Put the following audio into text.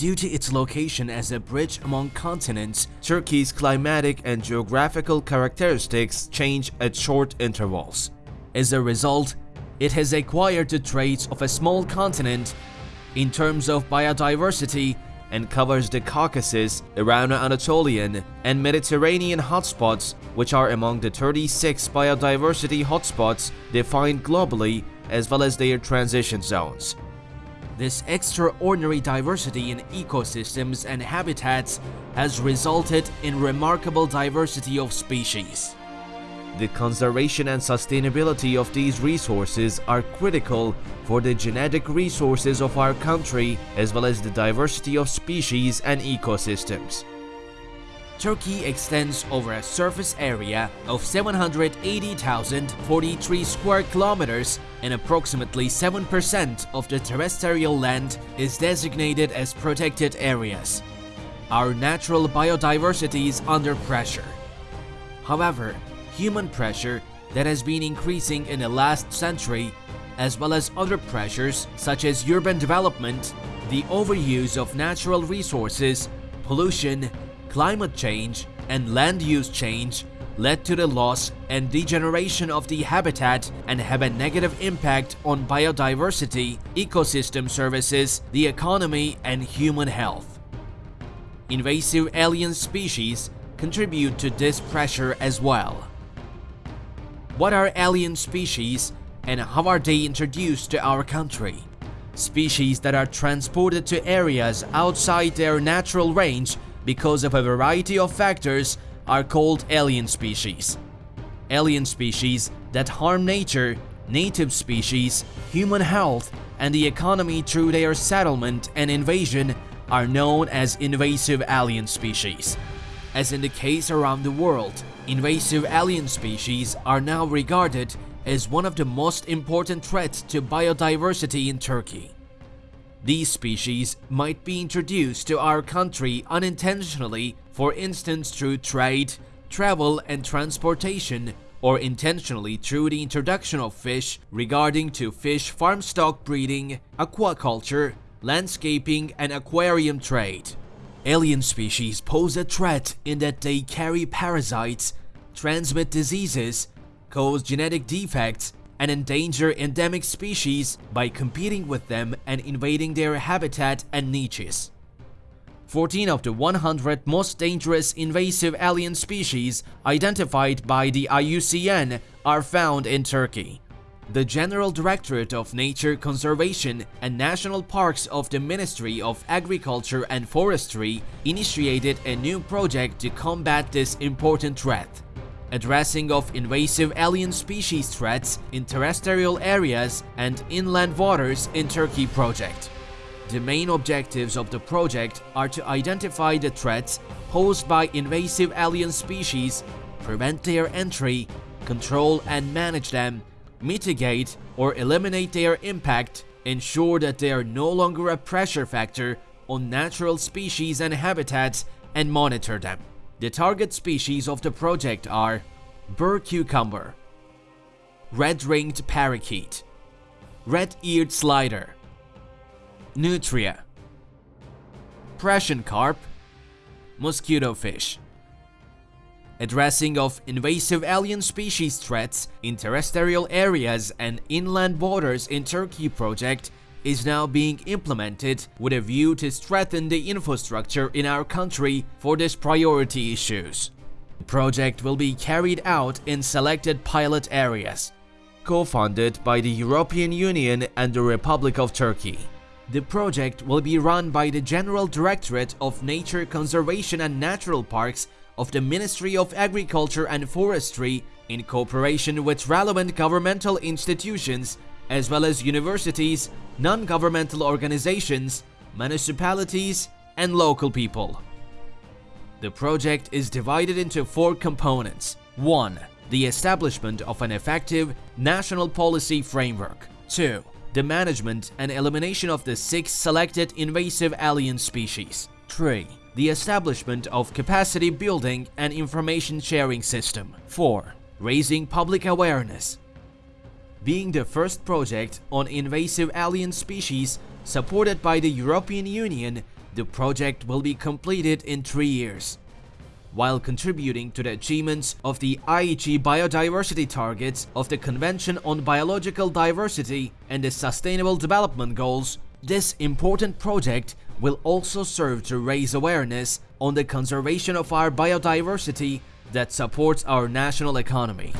Due to its location as a bridge among continents, Turkey's climatic and geographical characteristics change at short intervals. As a result, it has acquired the traits of a small continent in terms of biodiversity and covers the Caucasus, Irano-Anatolian, and Mediterranean hotspots, which are among the 36 biodiversity hotspots defined globally as well as their transition zones. This extraordinary diversity in ecosystems and habitats has resulted in remarkable diversity of species. The conservation and sustainability of these resources are critical for the genetic resources of our country as well as the diversity of species and ecosystems. Turkey extends over a surface area of 780,043 square kilometers and approximately 7% of the terrestrial land is designated as protected areas. Our natural biodiversity is under pressure. However, human pressure that has been increasing in the last century, as well as other pressures such as urban development, the overuse of natural resources, pollution, climate change, and land use change led to the loss and degeneration of the habitat and have a negative impact on biodiversity, ecosystem services, the economy, and human health. Invasive alien species contribute to this pressure as well. What are alien species and how are they introduced to our country? Species that are transported to areas outside their natural range because of a variety of factors are called alien species. Alien species that harm nature, native species, human health, and the economy through their settlement and invasion are known as invasive alien species. As in the case around the world, invasive alien species are now regarded as one of the most important threats to biodiversity in Turkey. These species might be introduced to our country unintentionally, for instance through trade, travel and transportation, or intentionally through the introduction of fish regarding to fish farm stock breeding, aquaculture, landscaping and aquarium trade. Alien species pose a threat in that they carry parasites, transmit diseases, cause genetic defects, and endanger endemic species by competing with them and invading their habitat and niches. 14 of the 100 most dangerous invasive alien species identified by the IUCN are found in Turkey. The General Directorate of Nature Conservation and National Parks of the Ministry of Agriculture and Forestry initiated a new project to combat this important threat. Addressing of invasive alien species threats in terrestrial areas and inland waters in Turkey project. The main objectives of the project are to identify the threats posed by invasive alien species, prevent their entry, control and manage them, mitigate or eliminate their impact, ensure that they are no longer a pressure factor on natural species and habitats, and monitor them. The target species of the project are Burr cucumber, red-ringed parakeet, red-eared slider, nutria, Prussian carp, mosquito fish. Addressing of invasive alien species threats in terrestrial areas and inland waters in Turkey project is now being implemented with a view to strengthen the infrastructure in our country for these priority issues. The project will be carried out in selected pilot areas, co-funded by the European Union and the Republic of Turkey. The project will be run by the General Directorate of Nature Conservation and Natural Parks of the Ministry of Agriculture and Forestry in cooperation with relevant governmental institutions as well as universities, non-governmental organizations, municipalities, and local people. The project is divided into four components. 1. The establishment of an effective national policy framework. 2. The management and elimination of the six selected invasive alien species. 3 the establishment of capacity building and information sharing system. 4. Raising public awareness. Being the first project on invasive alien species supported by the European Union, The project will be completed in three years. While contributing to the achievements of the Aichi biodiversity targets of the Convention on Biological Diversity and the Sustainable Development Goals, this important project will also serve to raise awareness on the conservation of our biodiversity that supports our national economy.